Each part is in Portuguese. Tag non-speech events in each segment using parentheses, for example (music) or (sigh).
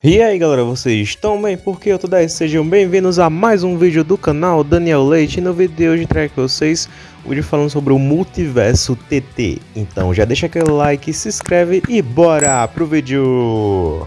E aí galera, vocês estão bem? Porque eu tô daí, sejam bem-vindos a mais um vídeo do canal Daniel Leite e no vídeo de hoje trago com vocês vídeo falando sobre o Multiverso TT. Então já deixa aquele like, se inscreve e bora pro vídeo!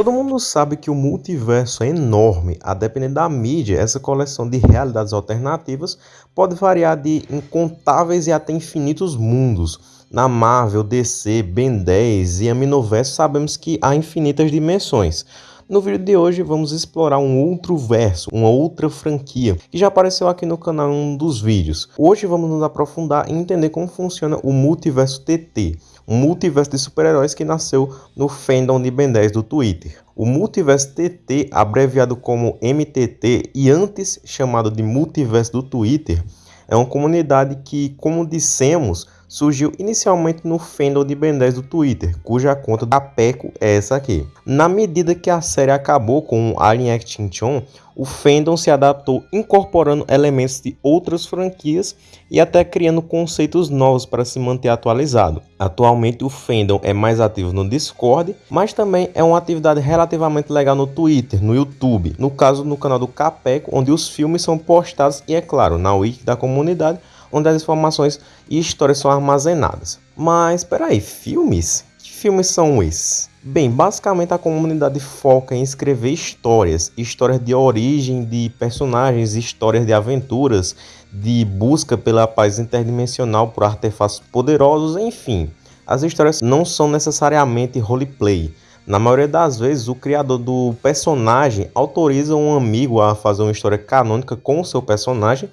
Todo mundo sabe que o multiverso é enorme, a depender da mídia, essa coleção de realidades alternativas pode variar de incontáveis e até infinitos mundos. Na Marvel, DC, Ben 10 e Aminoverso sabemos que há infinitas dimensões. No vídeo de hoje vamos explorar um outro verso, uma outra franquia, que já apareceu aqui no canal em um dos vídeos. Hoje vamos nos aprofundar e entender como funciona o multiverso TT multiverso de super-heróis que nasceu no fandom de Ben 10 do Twitter. O multiverso TT, abreviado como MTT e antes chamado de multiverso do Twitter, é uma comunidade que, como dissemos, surgiu inicialmente no fandom de Ben 10 do Twitter, cuja conta da Peco é essa aqui. Na medida que a série acabou com Alien Extinction, o fandom se adaptou incorporando elementos de outras franquias e até criando conceitos novos para se manter atualizado. Atualmente o fandom é mais ativo no Discord, mas também é uma atividade relativamente legal no Twitter, no YouTube, no caso no canal do Capeco, onde os filmes são postados e é claro, na wiki da comunidade, onde as informações e histórias são armazenadas. Mas espera aí, filmes? Que filmes são esses? Bem, basicamente a comunidade foca em escrever histórias, histórias de origem de personagens, histórias de aventuras, de busca pela paz interdimensional por artefatos poderosos, enfim. As histórias não são necessariamente roleplay. Na maioria das vezes, o criador do personagem autoriza um amigo a fazer uma história canônica com o seu personagem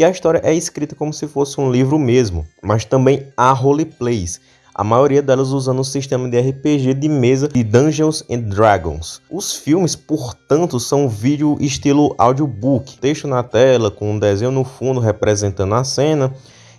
e a história é escrita como se fosse um livro mesmo, mas também há roleplays a maioria delas usando o sistema de RPG de mesa de Dungeons and Dragons. Os filmes, portanto, são vídeo estilo audiobook, texto na tela com um desenho no fundo representando a cena.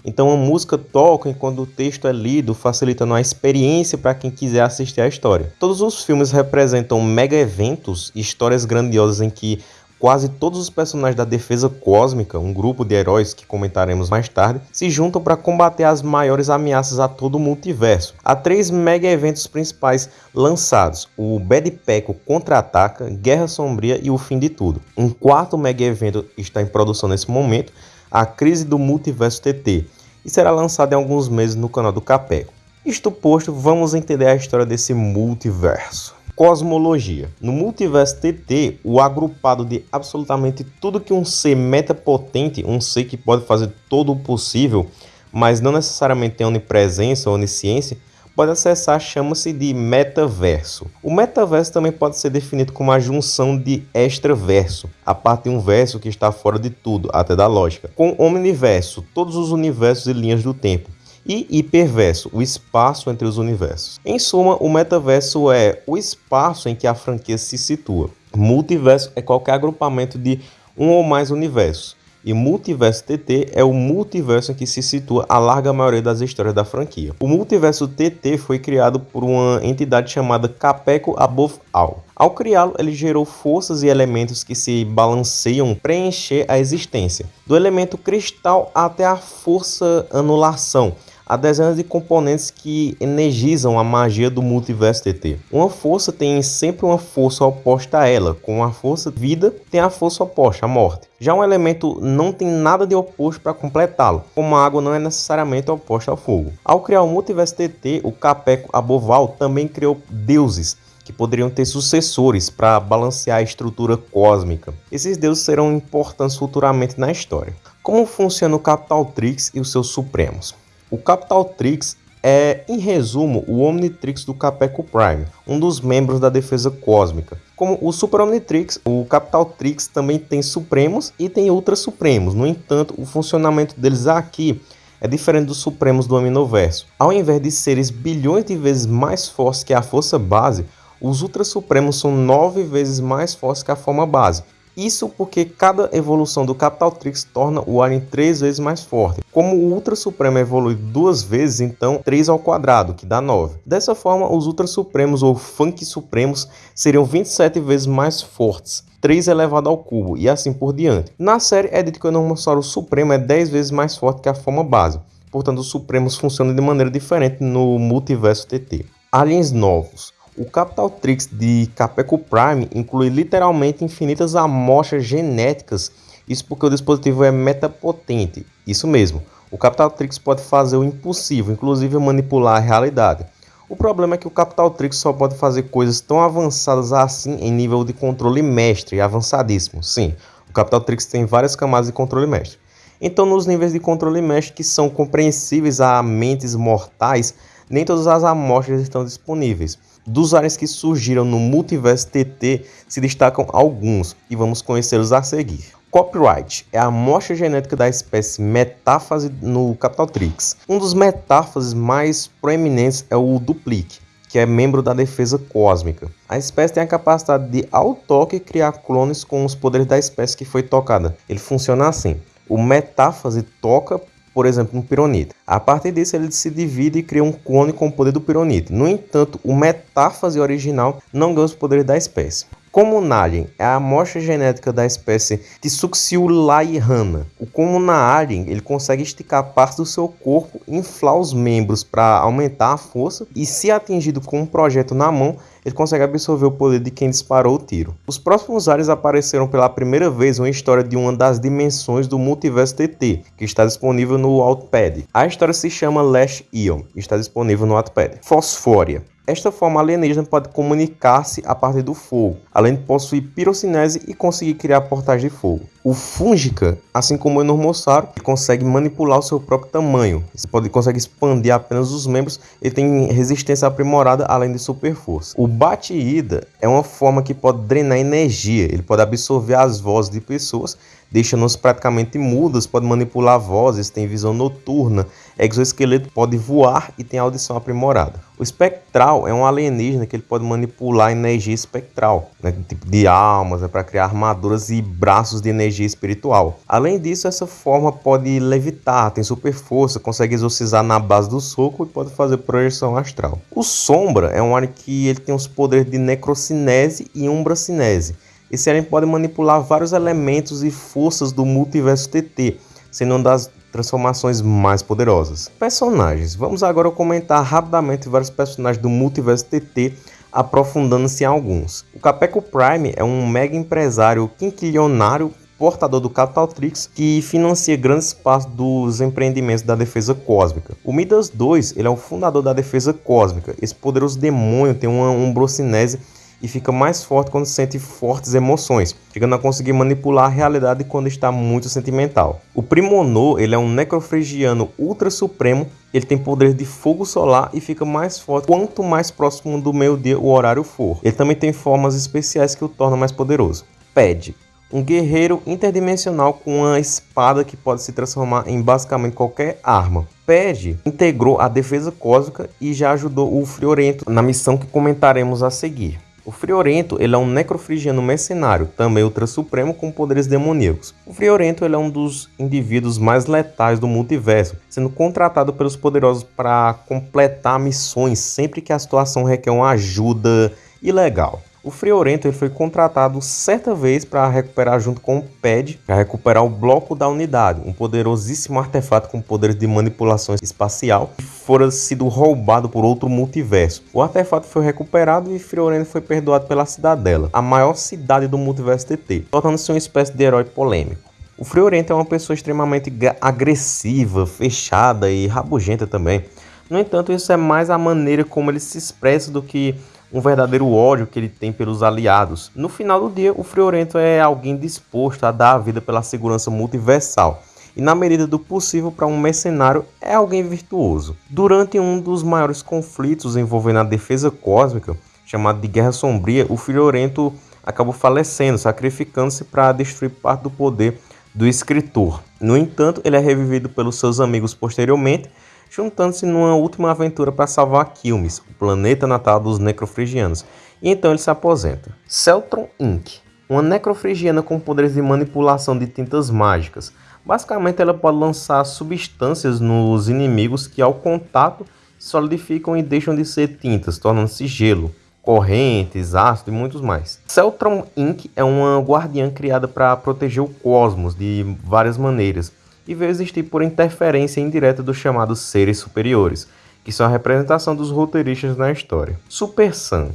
Então a música toca enquanto o texto é lido, facilitando a experiência para quem quiser assistir a história. Todos os filmes representam mega eventos, histórias grandiosas em que Quase todos os personagens da Defesa Cósmica, um grupo de heróis que comentaremos mais tarde, se juntam para combater as maiores ameaças a todo o multiverso. Há três mega eventos principais lançados: o Bad Peco Contra-Ataca, Guerra Sombria e o Fim de Tudo. Um quarto mega evento está em produção nesse momento, a Crise do Multiverso TT, e será lançado em alguns meses no canal do Capeco. Isto posto, vamos entender a história desse multiverso. Cosmologia. No multiverso TT, o agrupado de absolutamente tudo que um ser metapotente, um ser que pode fazer todo o possível, mas não necessariamente tem onipresença ou onisciência, pode acessar chama-se de metaverso. O metaverso também pode ser definido como a junção de extraverso, a parte de um verso que está fora de tudo, até da lógica, com omniverso, todos os universos e linhas do tempo e hiperverso, o espaço entre os universos. Em suma, o metaverso é o espaço em que a franquia se situa. Multiverso é qualquer agrupamento de um ou mais universos. E Multiverso TT é o multiverso em que se situa a larga maioria das histórias da franquia. O Multiverso TT foi criado por uma entidade chamada Capeco Above All. Ao criá-lo, ele gerou forças e elementos que se balanceiam preencher a existência, do elemento cristal até a força anulação, há dezenas de componentes que energizam a magia do multiverso TT. Uma força tem sempre uma força oposta a ela, com a força vida tem a força oposta, a morte. Já um elemento não tem nada de oposto para completá-lo, como a água não é necessariamente oposta ao fogo. Ao criar o multiverso TT, o Capeco Aboval também criou deuses, que poderiam ter sucessores para balancear a estrutura cósmica. Esses deuses serão importantes futuramente na história. Como funciona o Capital Trix e os seus supremos? O Capital Trix é, em resumo, o Omnitrix do Capeco Prime, um dos membros da defesa cósmica. Como o Super Omnitrix, o Capital Trix também tem Supremos e tem Ultra Supremos. No entanto, o funcionamento deles aqui é diferente dos Supremos do Aminoverso. Ao invés de seres bilhões de vezes mais fortes que a força base, os Ultra Supremos são nove vezes mais fortes que a forma base. Isso porque cada evolução do Capital Trix torna o Alien três vezes mais forte. Como o Ultra Supremo evolui duas vezes, então 3 ao quadrado, que dá 9. Dessa forma, os Ultra Supremos ou Funk Supremos seriam 27 vezes mais fortes. 3 elevado ao cubo e assim por diante. Na série é dito que o Enormossauro Supremo é 10 vezes mais forte que a forma base, portanto os Supremos funcionam de maneira diferente no multiverso TT. Aliens novos. O Capital Trix de Capeco Prime inclui literalmente infinitas amostras genéticas, isso porque o dispositivo é metapotente. Isso mesmo, o Capital Trix pode fazer o impossível, inclusive manipular a realidade. O problema é que o Capital Trix só pode fazer coisas tão avançadas assim em nível de controle mestre, avançadíssimo. Sim, o Capital Trix tem várias camadas de controle mestre. Então, nos níveis de controle mestre que são compreensíveis a mentes mortais, nem todas as amostras estão disponíveis. Dos aliens que surgiram no multiverso TT se destacam alguns e vamos conhecê-los a seguir. Copyright é a amostra genética da espécie metáfase no Capitaltrix. Um dos metáfases mais proeminentes é o Duplique, que é membro da defesa cósmica. A espécie tem a capacidade de ao toque criar clones com os poderes da espécie que foi tocada. Ele funciona assim: o metáfase toca, por exemplo, um pironite. A partir disso, ele se divide e cria um clone com o poder do pironite. No entanto, o metáfase original não ganha os poderes da espécie. Como Alien é a amostra genética da espécie Tsuxiulaihana. O como na Alien ele consegue esticar parte do seu corpo, inflar os membros para aumentar a força e se atingido com um projeto na mão, ele consegue absorver o poder de quem disparou o tiro. Os próximos aliens apareceram pela primeira vez uma história de uma das dimensões do multiverso TT, que está disponível no Wattpad. A história se chama Lash Ion e está disponível no Wattpad. Fosfória esta forma alienígena pode comunicar-se a partir do fogo, além de possuir pirocinese e conseguir criar portais de fogo. O Fúngica, assim como o Enormossauro, consegue manipular o seu próprio tamanho. Ele pode, consegue expandir apenas os membros. Ele tem resistência aprimorada, além de super força. O Bate-Ida é uma forma que pode drenar energia. Ele pode absorver as vozes de pessoas, deixando-os praticamente mudas. Pode manipular vozes, tem visão noturna. Exoesqueleto pode voar e tem audição aprimorada. O Espectral é um alienígena que ele pode manipular energia espectral, né, tipo de almas, é para criar armaduras e braços de energia energia espiritual. Além disso, essa forma pode levitar, tem super força, consegue exorcizar na base do soco e pode fazer projeção astral. O Sombra é um alien que ele tem os poderes de necrocinese e umbracinese. Esse alien pode manipular vários elementos e forças do multiverso TT, sendo uma das transformações mais poderosas. Personagens. Vamos agora comentar rapidamente vários personagens do multiverso TT, aprofundando-se em alguns. O Capeco Prime é um mega empresário quinquilionário portador do Capital Trix, que financia grandes partes dos empreendimentos da defesa cósmica. O Midas 2 ele é o fundador da defesa cósmica. Esse poderoso demônio tem uma umbrocinese e fica mais forte quando sente fortes emoções, chegando a conseguir manipular a realidade quando está muito sentimental. O Primonô ele é um necrofregiano ultra supremo, ele tem poder de fogo solar e fica mais forte quanto mais próximo do meio-dia o horário for. Ele também tem formas especiais que o tornam mais poderoso. Ped um guerreiro interdimensional com uma espada que pode se transformar em basicamente qualquer arma. Ped integrou a defesa cósmica e já ajudou o Friorento na missão que comentaremos a seguir. O Friorento ele é um necrofrigiano mercenário, também ultra supremo com poderes demoníacos. O Friorento ele é um dos indivíduos mais letais do multiverso, sendo contratado pelos poderosos para completar missões sempre que a situação requer uma ajuda ilegal. O Friorento ele foi contratado certa vez para recuperar junto com o PED, para recuperar o bloco da unidade, um poderosíssimo artefato com poderes de manipulação espacial que fora sido roubado por outro multiverso. O artefato foi recuperado e Friorento foi perdoado pela Cidadela, a maior cidade do multiverso TT, tornando-se uma espécie de herói polêmico. O Friorento é uma pessoa extremamente agressiva, fechada e rabugenta também. No entanto, isso é mais a maneira como ele se expressa do que um verdadeiro ódio que ele tem pelos aliados. No final do dia, o Friorento é alguém disposto a dar a vida pela segurança multiversal. E na medida do possível para um mercenário é alguém virtuoso. Durante um dos maiores conflitos envolvendo a defesa cósmica, chamado de Guerra Sombria, o Friorento acabou falecendo, sacrificando-se para destruir parte do poder do escritor. No entanto, ele é revivido pelos seus amigos posteriormente juntando-se numa última aventura para salvar Quilmes, o planeta natal dos necrofrigianos, e então ele se aposenta. Celtron Inc. uma necrofrigiana com poderes de manipulação de tintas mágicas. Basicamente, ela pode lançar substâncias nos inimigos que, ao contato, solidificam e deixam de ser tintas, tornando-se gelo, correntes, ácido e muitos mais. Celtron Inc. é uma guardiã criada para proteger o cosmos de várias maneiras e veio existir por interferência indireta dos chamados seres superiores, que são a representação dos roteiristas na história. Super Sam,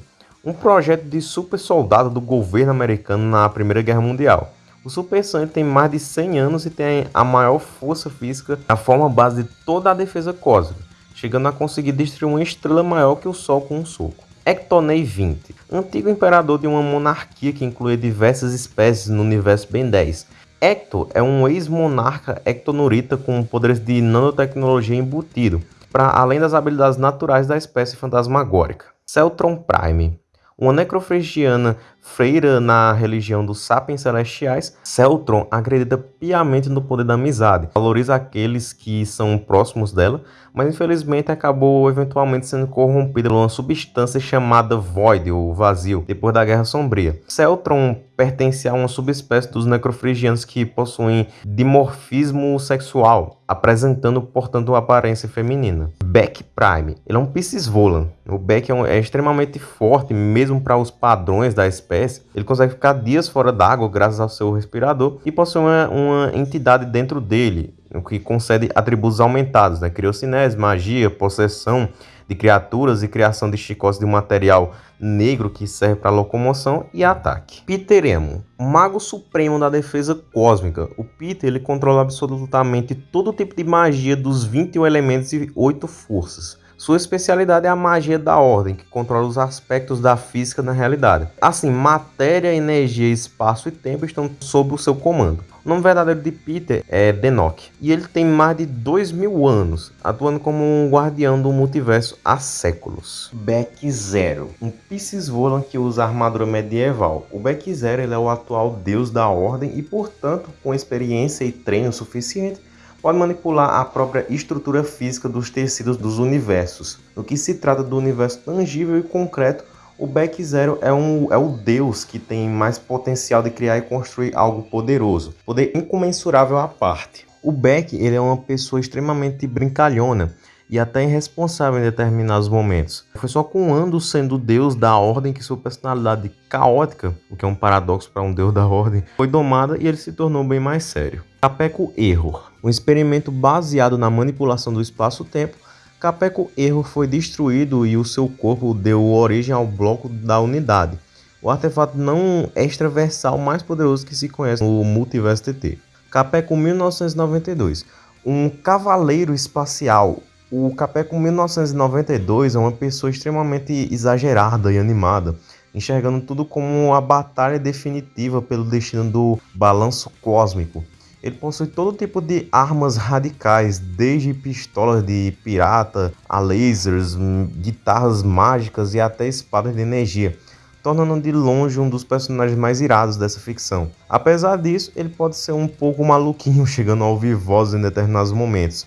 um projeto de super soldado do governo americano na Primeira Guerra Mundial. O Super Sam tem mais de 100 anos e tem a maior força física, a forma base de toda a defesa cósmica, chegando a conseguir destruir uma estrela maior que o Sol com um soco. Ectonei 20, antigo imperador de uma monarquia que incluía diversas espécies no universo Ben 10. Ecto é um ex-monarca ectonurita com poderes de nanotecnologia embutido, para além das habilidades naturais da espécie fantasmagórica. Celtron Prime uma necrofregiana freira na religião dos sapiens celestiais, Celtron acredita piamente no poder da amizade, valoriza aqueles que são próximos dela, mas infelizmente acabou eventualmente sendo corrompida por uma substância chamada Void, ou vazio, depois da Guerra Sombria. Celtron pertence a uma subespécie dos necrofrigianos que possuem dimorfismo sexual, apresentando, portanto, uma aparência feminina. Beck Prime, ele é um Pisces Volan. O Beck é, um, é extremamente forte, mesmo para os padrões da espécie. Ele consegue ficar dias fora d'água graças ao seu respirador e possui uma, uma entidade dentro dele, o que concede atributos aumentados, né? Criocinese, magia, possessão, de criaturas e criação de chicotes de um material negro que serve para locomoção e ataque. Peter Emo, mago supremo da defesa cósmica. O Peter ele controla absolutamente todo tipo de magia dos 21 elementos e 8 forças. Sua especialidade é a magia da ordem, que controla os aspectos da física na realidade. Assim, matéria, energia, espaço e tempo estão sob o seu comando. O nome verdadeiro de Peter é Denok, e ele tem mais de dois mil anos, atuando como um guardião do multiverso há séculos. Beck Zero, um Pisces Volan que usa armadura medieval. O Beck Zero ele é o atual deus da ordem e, portanto, com experiência e treino suficiente, pode manipular a própria estrutura física dos tecidos dos universos. No que se trata do universo tangível e concreto, o Beck Zero é, um, é o deus que tem mais potencial de criar e construir algo poderoso, poder incomensurável à parte. O Beck ele é uma pessoa extremamente brincalhona e até irresponsável em determinados momentos. Foi só com Ando sendo deus da ordem que sua personalidade caótica, o que é um paradoxo para um deus da ordem, foi domada e ele se tornou bem mais sério. Capeco Error, um experimento baseado na manipulação do espaço-tempo, Capeco Error foi destruído e o seu corpo deu origem ao bloco da unidade, o artefato não extraversal mais poderoso que se conhece no Multiverso TT. Capeco 1992, um cavaleiro espacial. O Capeco 1992 é uma pessoa extremamente exagerada e animada, enxergando tudo como a batalha definitiva pelo destino do balanço cósmico. Ele possui todo tipo de armas radicais, desde pistolas de pirata a lasers, hum, guitarras mágicas e até espadas de energia, tornando de longe um dos personagens mais irados dessa ficção. Apesar disso, ele pode ser um pouco maluquinho, (laughs) chegando ao vivoso em determinados momentos.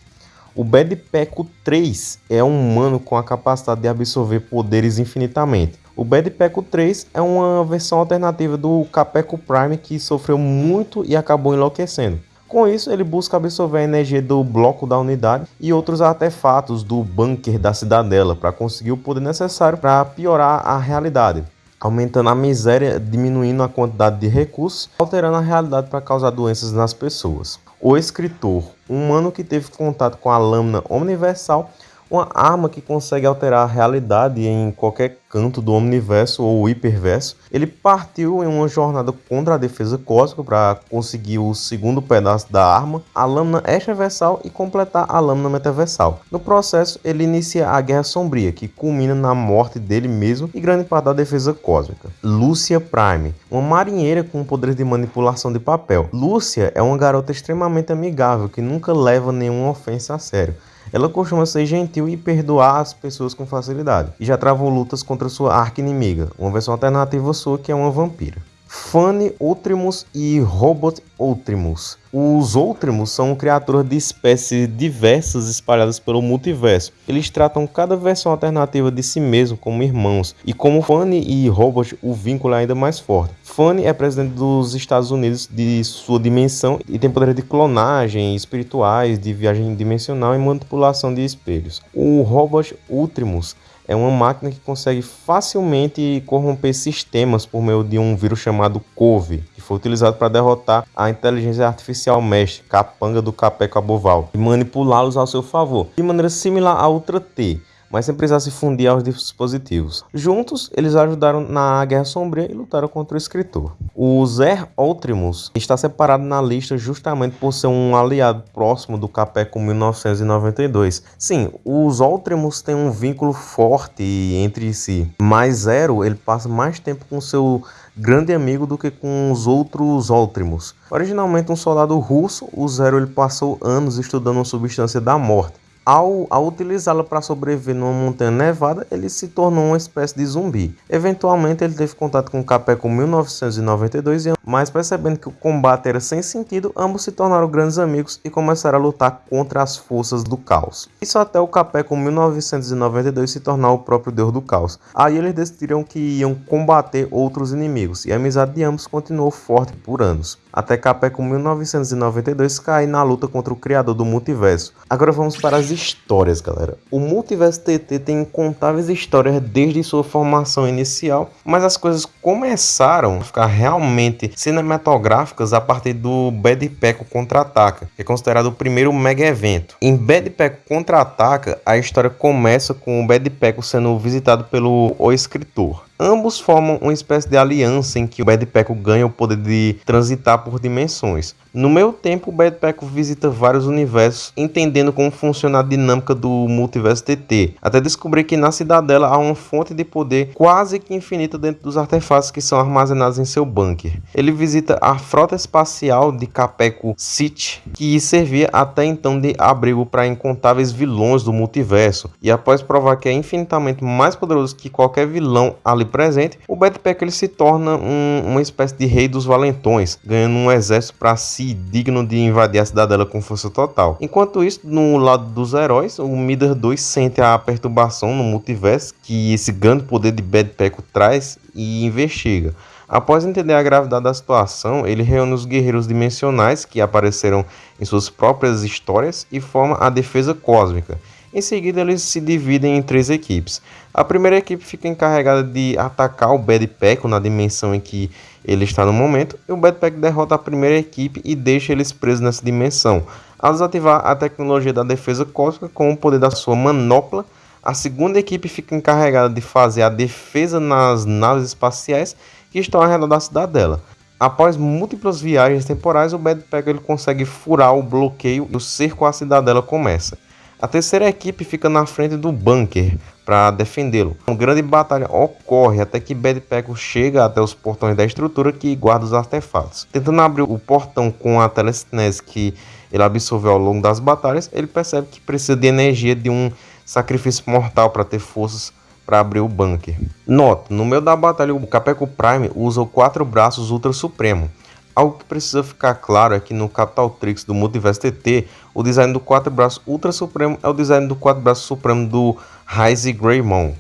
O Bad Peco 3 é um humano com a capacidade de absorver poderes infinitamente. O Bad Peco 3 é uma versão alternativa do Capeco Prime que sofreu muito e acabou enlouquecendo. Com isso, ele busca absorver a energia do bloco da unidade e outros artefatos do bunker da cidadela para conseguir o poder necessário para piorar a realidade, aumentando a miséria, diminuindo a quantidade de recursos, alterando a realidade para causar doenças nas pessoas. O escritor, um humano que teve contato com a lâmina universal, uma arma que consegue alterar a realidade em qualquer canto do universo ou hiperverso. Ele partiu em uma jornada contra a defesa cósmica para conseguir o segundo pedaço da arma, a lâmina extraversal e completar a lâmina metaversal. No processo, ele inicia a Guerra Sombria, que culmina na morte dele mesmo e grande parte da defesa cósmica. Lúcia Prime, uma marinheira com poderes de manipulação de papel. Lúcia é uma garota extremamente amigável que nunca leva nenhuma ofensa a sério. Ela costuma ser gentil e perdoar as pessoas com facilidade, e já travou lutas contra sua arqui-inimiga, uma versão alternativa sua que é uma vampira. Fanny Ultrimus e Robot Outrimos. Os Outrimos são criaturas de espécies diversas espalhadas pelo multiverso. Eles tratam cada versão alternativa de si mesmo como irmãos, e como Fanny e Robot, o vínculo é ainda mais forte. Fanny é presidente dos Estados Unidos de sua dimensão e tem poderes de clonagem, espirituais, de viagem dimensional e manipulação de espelhos. O Robot Ultimus é uma máquina que consegue facilmente corromper sistemas por meio de um vírus chamado COVE, que foi utilizado para derrotar a inteligência artificial mestre, capanga do Capeco Aboval, e manipulá-los ao seu favor, de maneira similar à Ultra T mas sem precisar se fundir aos dispositivos. Juntos, eles ajudaram na Guerra Sombria e lutaram contra o escritor. O Zer Ultimus está separado na lista justamente por ser um aliado próximo do Capeco 1992. Sim, os Ultimus têm um vínculo forte entre si, mas Zero ele passa mais tempo com seu grande amigo do que com os outros Ultimus. Originalmente um soldado russo, o Zero ele passou anos estudando uma substância da morte ao, ao utilizá-la para sobreviver numa montanha nevada, ele se tornou uma espécie de zumbi. Eventualmente, ele teve contato com Capeco em 1992, mas percebendo que o combate era sem sentido, ambos se tornaram grandes amigos e começaram a lutar contra as forças do caos. Isso até o Capeco em 1992 se tornar o próprio deus do caos. Aí eles decidiram que iam combater outros inimigos, e a amizade de ambos continuou forte por anos até Capeco 1992 cair na luta contra o criador do multiverso. Agora vamos para as histórias, galera. O multiverso TT tem incontáveis histórias desde sua formação inicial, mas as coisas começaram a ficar realmente cinematográficas a partir do Bad Peco Contra-Ataca, que é considerado o primeiro mega evento. Em Bad Peco Contra-Ataca, a história começa com o Bad Peco sendo visitado pelo O Escritor. Ambos formam uma espécie de aliança em que o Bad Peco ganha o poder de transitar por dimensões. No meio tempo, o Bad Peco visita vários universos, entendendo como funciona a dinâmica do multiverso TT, até descobrir que na cidadela há uma fonte de poder quase que infinita dentro dos artefatos que são armazenados em seu bunker. Ele visita a frota espacial de Capeco City, que servia até então de abrigo para incontáveis vilões do multiverso, e após provar que é infinitamente mais poderoso que qualquer vilão ali presente, o Bad Peco ele se torna um, uma espécie de rei dos valentões, ganhando um exército para si si digno de invadir a cidadela com força total. Enquanto isso, no lado dos heróis, o Midas 2 sente a perturbação no multiverso que esse grande poder de Bad Peco traz e investiga. Após entender a gravidade da situação, ele reúne os guerreiros dimensionais que apareceram em suas próprias histórias e forma a defesa cósmica. Em seguida, eles se dividem em três equipes. A primeira equipe fica encarregada de atacar o Bad Peco na dimensão em que ele está no momento, e o Backpack derrota a primeira equipe e deixa eles presos nessa dimensão. Ao desativar a tecnologia da defesa cósmica com o poder da sua manopla, a segunda equipe fica encarregada de fazer a defesa nas naves espaciais que estão ao redor da cidadela. Após múltiplas viagens temporais, o Badpack ele consegue furar o bloqueio e o cerco à cidadela começa. A terceira equipe fica na frente do bunker para defendê-lo. Uma grande batalha ocorre até que Bad Peco chega até os portões da estrutura que guarda os artefatos. Tentando abrir o portão com a telecinese que ele absorveu ao longo das batalhas, ele percebe que precisa de energia de um sacrifício mortal para ter forças para abrir o bunker. Nota, no meio da batalha o Capeco Prime usa quatro braços Ultra Supremo. Algo que precisa ficar claro é que no Capital Trix do Multiverse TT, o design do quatro braços Ultra Supremo é o design do quatro braços Supremo do Rise Greymon.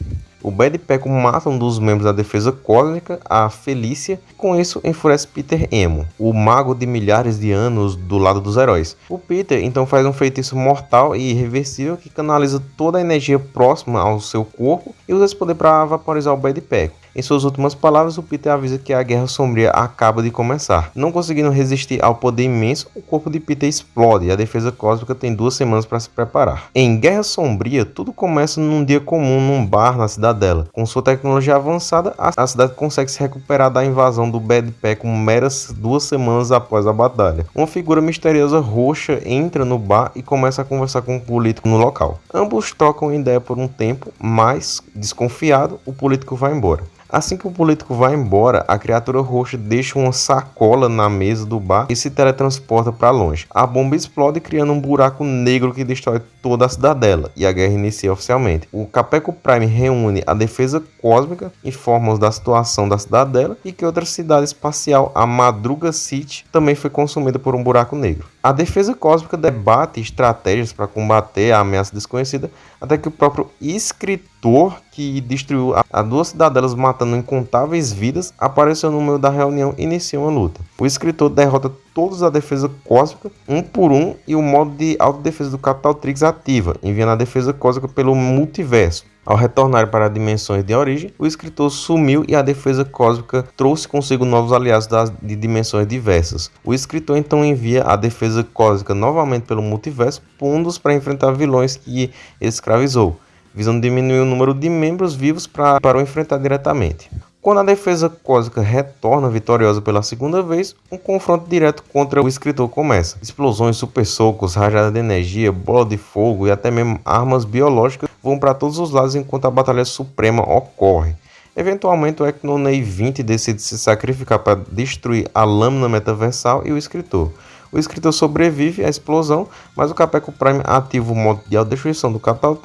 O Bad Peco mata um dos membros da defesa cósmica, a Felícia, e com isso enfurece Peter Emo, o mago de milhares de anos do lado dos heróis. O Peter então faz um feitiço mortal e irreversível que canaliza toda a energia próxima ao seu corpo e usa esse poder para vaporizar o Bad Peco. Em suas últimas palavras, o Peter avisa que a Guerra Sombria acaba de começar. Não conseguindo resistir ao poder imenso, o corpo de Peter explode e a defesa cósmica tem duas semanas para se preparar. Em Guerra Sombria, tudo começa num dia comum num bar na cidadela. Com sua tecnologia avançada, a cidade consegue se recuperar da invasão do Bad Pack meras duas semanas após a batalha. Uma figura misteriosa roxa entra no bar e começa a conversar com um político no local. Ambos trocam ideia por um tempo, mas, desconfiado, o político vai embora. Assim que o político vai embora, a criatura roxa deixa uma sacola na mesa do bar e se teletransporta para longe. A bomba explode, criando um buraco negro que destrói toda a cidadela, e a guerra inicia oficialmente. O Capeco Prime reúne a defesa cósmica, informa da situação da cidadela e que outra cidade espacial, a Madruga City, também foi consumida por um buraco negro. A defesa cósmica debate estratégias para combater a ameaça desconhecida, até que o próprio escritor que destruiu a duas cidadelas matando incontáveis vidas apareceu no meio da reunião e iniciou uma luta. O escritor derrota todos a defesa cósmica um por um e o modo de autodefesa do Capital Trix ativa, enviando a defesa cósmica pelo multiverso. Ao retornar para dimensões de origem, o escritor sumiu e a defesa cósmica trouxe consigo novos aliados das, de dimensões diversas. O escritor então envia a defesa cósmica novamente pelo multiverso, pondo-os para enfrentar vilões que escravizou, visando diminuir o número de membros vivos pra, para o enfrentar diretamente. Quando a defesa cósmica retorna vitoriosa pela segunda vez, um confronto direto contra o escritor começa. Explosões, super socos, rajada de energia, bola de fogo e até mesmo armas biológicas vão para todos os lados enquanto a batalha suprema ocorre. Eventualmente, o Ecnonei 20 decide se sacrificar para destruir a lâmina metaversal e o escritor. O escritor sobrevive à explosão, mas o Capeco Prime ativa o modo de autodestruição do Capital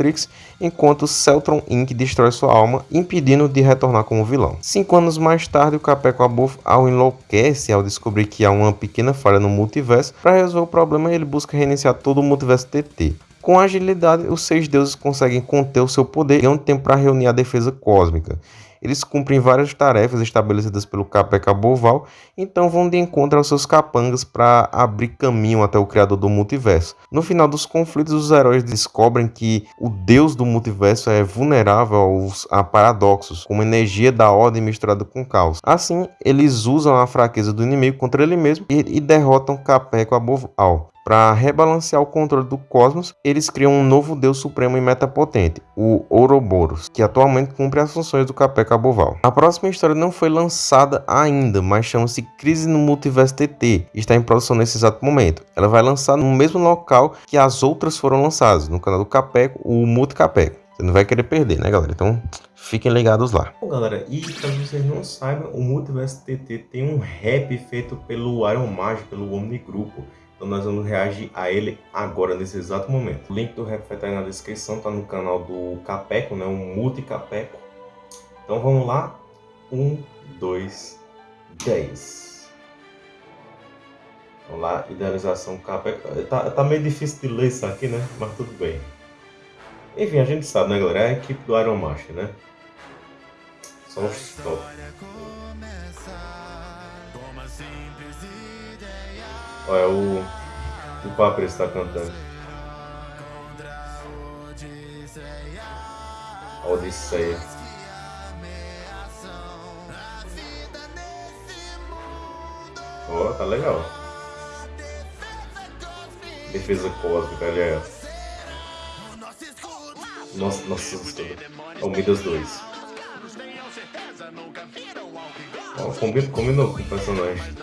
enquanto Celtron Inc. destrói sua alma, impedindo de retornar como vilão. Cinco anos mais tarde, o Capeco Above ao enlouquece ao descobrir que há uma pequena falha no multiverso. Para resolver o problema, ele busca reiniciar todo o multiverso TT. Com agilidade, os seis deuses conseguem conter o seu poder e ganham tempo para reunir a defesa cósmica. Eles cumprem várias tarefas estabelecidas pelo Capeca Boval, então vão de encontro aos seus capangas para abrir caminho até o criador do multiverso. No final dos conflitos, os heróis descobrem que o deus do multiverso é vulnerável aos, a paradoxos, como energia da ordem misturada com caos. Assim, eles usam a fraqueza do inimigo contra ele mesmo e, e derrotam Capeco Boval. Para rebalancear o controle do cosmos, eles criam um novo deus supremo e metapotente, o Ouroboros, que atualmente cumpre as funções do Capé A próxima história não foi lançada ainda, mas chama-se Crise no Multiverso TT e está em produção nesse exato momento. Ela vai lançar no mesmo local que as outras foram lançadas, no canal do Capeco, o Multicapeco. Você não vai querer perder, né, galera? Então, fiquem ligados lá. Bom, galera, e caso vocês não saibam, o Multiverso TT tem um rap feito pelo Iron Magic, pelo Omni Grupo. Então nós vamos reagir a ele agora, nesse exato momento. O link do rap vai estar aí na descrição, tá no canal do Capeco, né? O Multi Capeco. Então vamos lá. Um, dois, dez. Vamos lá, idealização Capeco. Tá, tá meio difícil de ler isso aqui, né? Mas tudo bem. Enfim, a gente sabe, né, galera? É a equipe do Iron Master, né? Só um stop. Olha, o, o Papre está cantando. Odisseia. Ó, oh, tá legal. Defesa cósmica, aliás. Nossa, nossa, é o Midas 2. Ó, oh, combinou com o personagem.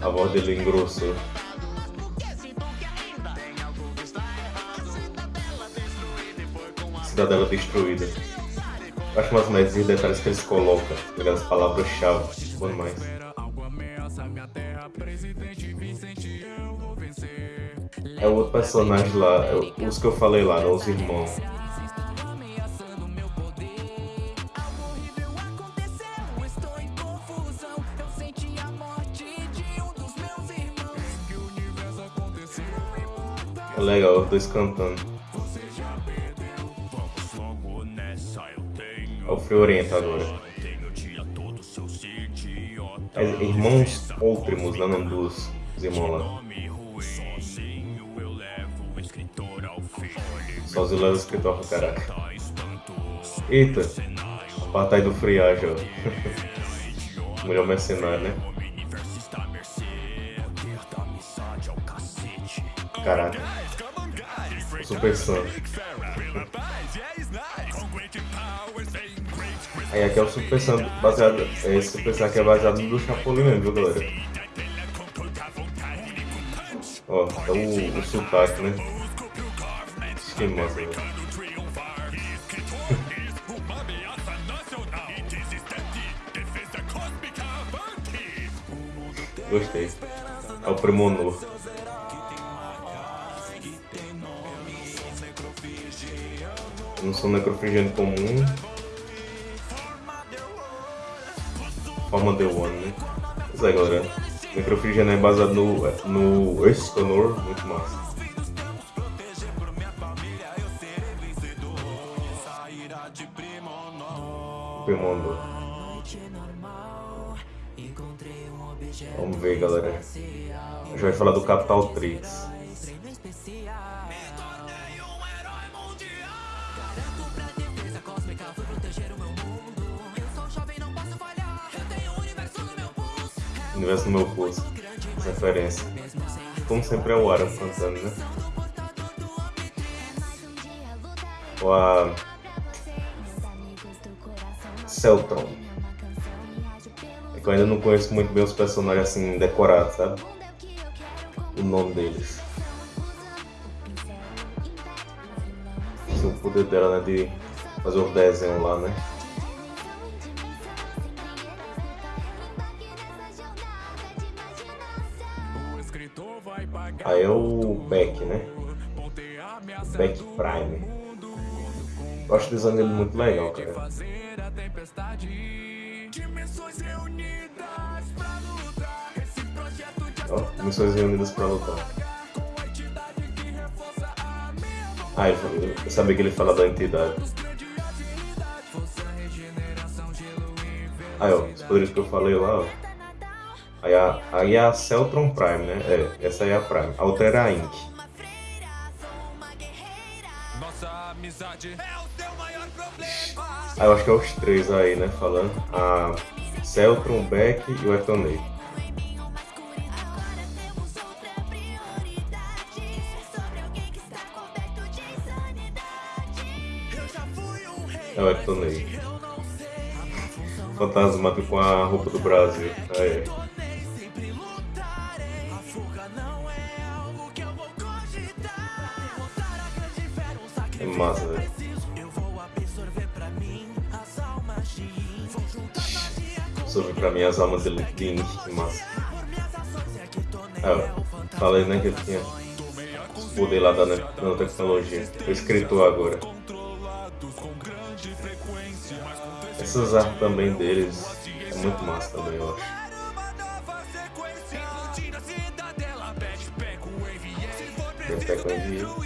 A voz dele engrossou. Cidadela destruída. Acho umas médias detalhes que eles colocam, as palavras-chave. Bom demais. É o outro personagem lá, é os que eu falei lá, né, os irmãos. É legal, os dois cantando. É o Frio Orientador. É, irmãos Outrimos, lá nome dos, dos irmãos lá. Sozinho leva o escritório pro caraca. Eita! A batalha do friagem, (laughs) ó. Melhor mercenário, né? Caraca. Super Sam. Aí aqui é o Super Sam baseado. Esse Super aqui é baseado no do Chapolin mesmo, viu galera? Ó, é o, o sotaque, né? que massa, (laughs) Gostei. É o Premonor. Não sou necrofrigiano comum. Forma The One, né? Pois é, galera. Necrofrigiano é baseado no, no Escanor, muito massa. Primonor. Vamos ver, galera. A gente vai falar do Capital Trix. Universo no meu pulso. Referência. Como sempre é o Aram cantando, né? Ou a Celtron. É que eu ainda não conheço muito bem os personagens assim decorados, sabe? O nome deles. o poder dela, né? De fazer o desenho lá, né? É o Beck, né? Beck Prime. Eu acho o design dele muito legal, cara. Ó, missões reunidas pra lutar. Ah, eu sabia que ele fala da entidade. Aí, ó, os poderes que eu falei lá, ó. Aí a, aí a Celtron Prime, né? É, essa aí é a Prime. A outra era a Inc. Aí eu acho que é os três aí, né? Falando. A Celtron, Beck e o Etonei. É o Etonei. Fantasmado com a roupa do Brasil. Aí. Massa, velho. Sobre pra mim as almas Link, que massa. Ah, falei né que ele tinha poder lá da nanotecnologia. O escritor agora. Essas artes também deles é muito massa também, eu acho. Pepeco envio.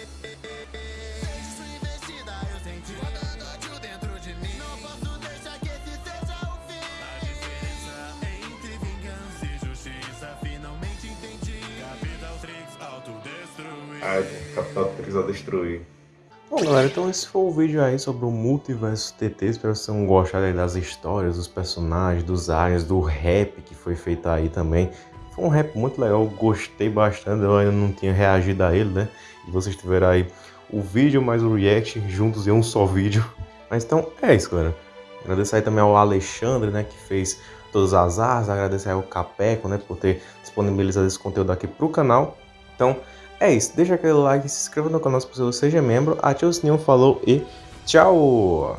a capital precisa destruir. Bom galera, então esse foi o vídeo aí sobre o Multiverso TT, espero que vocês tenham gostado das histórias, dos personagens, dos aliens, do rap que foi feito aí também. Foi um rap muito legal, gostei bastante, eu ainda não tinha reagido a ele, né? E vocês tiveram aí o vídeo mais o react juntos em um só vídeo. Mas então é isso galera. Agradecer aí também ao Alexandre, né, que fez todas as artes, agradecer ao Capeco, né, por ter disponibilizado esse conteúdo aqui pro canal. Então, é isso, deixa aquele like, se inscreva no canal se possível, seja membro, ative o sininho, falou e tchau!